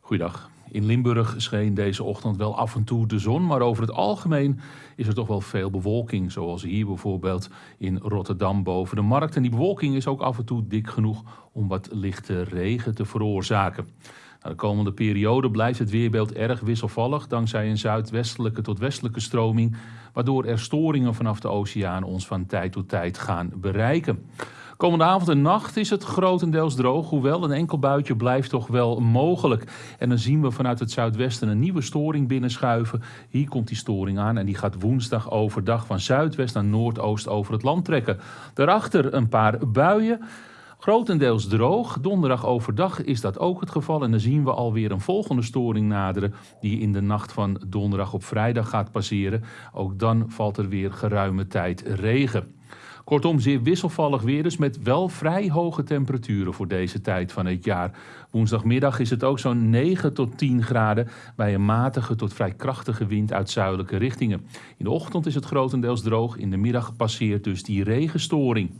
Goeiedag. In Limburg scheen deze ochtend wel af en toe de zon, maar over het algemeen is er toch wel veel bewolking. Zoals hier bijvoorbeeld in Rotterdam boven de markt. En die bewolking is ook af en toe dik genoeg om wat lichte regen te veroorzaken. De komende periode blijft het weerbeeld erg wisselvallig dankzij een zuidwestelijke tot westelijke stroming, waardoor er storingen vanaf de oceaan ons van tijd tot tijd gaan bereiken. Komende avond en nacht is het grotendeels droog, hoewel een enkel buitje blijft toch wel mogelijk. En dan zien we vanuit het zuidwesten een nieuwe storing binnenschuiven. Hier komt die storing aan en die gaat woensdag overdag van zuidwest naar noordoost over het land trekken. Daarachter een paar buien. Grotendeels droog. Donderdag overdag is dat ook het geval. En dan zien we alweer een volgende storing naderen. Die in de nacht van donderdag op vrijdag gaat passeren. Ook dan valt er weer geruime tijd regen. Kortom, zeer wisselvallig weer dus met wel vrij hoge temperaturen voor deze tijd van het jaar. Woensdagmiddag is het ook zo'n 9 tot 10 graden bij een matige tot vrij krachtige wind uit zuidelijke richtingen. In de ochtend is het grotendeels droog, in de middag passeert dus die regenstoring.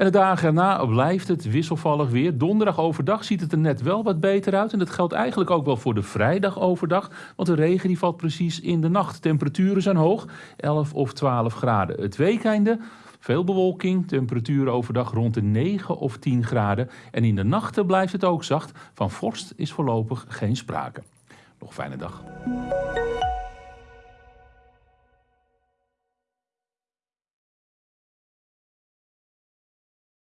En de dagen erna blijft het wisselvallig weer. Donderdag overdag ziet het er net wel wat beter uit. En dat geldt eigenlijk ook wel voor de vrijdag overdag. Want de regen die valt precies in de nacht. Temperaturen zijn hoog, 11 of 12 graden. Het weekende veel bewolking, temperaturen overdag rond de 9 of 10 graden. En in de nachten blijft het ook zacht. Van vorst is voorlopig geen sprake. Nog een fijne dag.